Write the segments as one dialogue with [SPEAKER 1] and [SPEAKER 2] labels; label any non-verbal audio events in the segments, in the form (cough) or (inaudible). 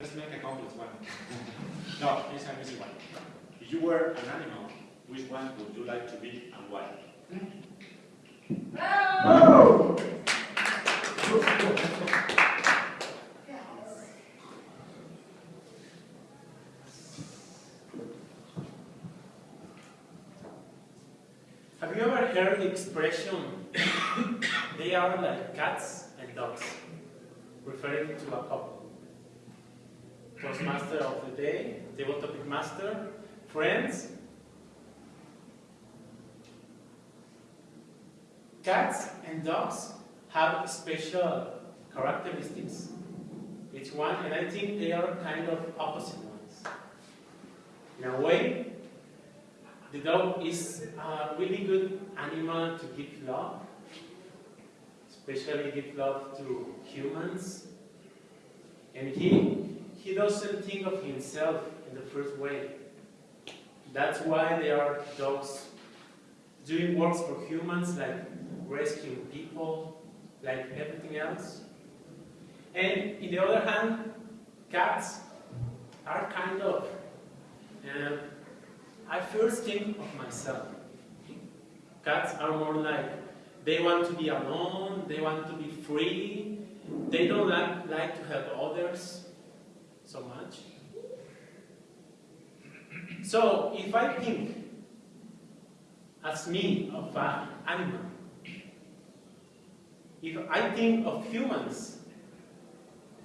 [SPEAKER 1] Let's make a complex one. (laughs) no, it's an easy one. If you were an animal, which one would you like to be and why? (laughs)
[SPEAKER 2] Have you ever heard the expression, (coughs) they are like cats and dogs, referring to a couple? Toastmaster of the day, table topic master, friends. Cats and dogs have special characteristics, each one, and I think they are kind of opposite ones. In a way, the dog is a really good animal to give love, especially give love to humans. And he, he doesn't think of himself in the first way. That's why they are dogs doing works for humans, like rescuing people, like everything else. And in the other hand, cats are kind of uh, I first think of myself. Cats are more like, they want to be alone, they want to be free, they don't like, like to help others so much. So, if I think as me of an animal, if I think of humans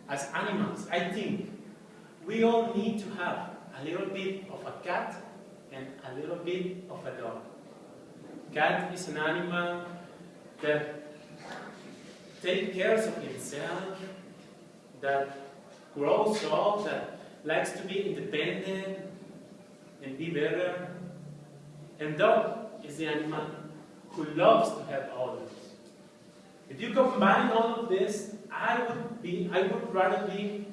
[SPEAKER 2] as animals, I think we all need to have a little bit of a cat and a little bit of a dog. Cat is an animal that takes care of himself, that grows up, that likes to be independent and be better. And dog is the animal who loves to help others. If you combine all of this, I would be I would rather be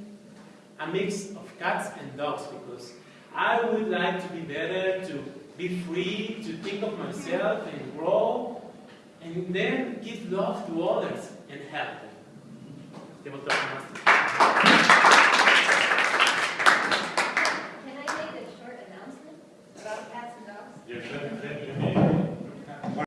[SPEAKER 2] a mix of cats and dogs because I would like to be better, to be free, to think of myself and grow, and then give love to others and help them.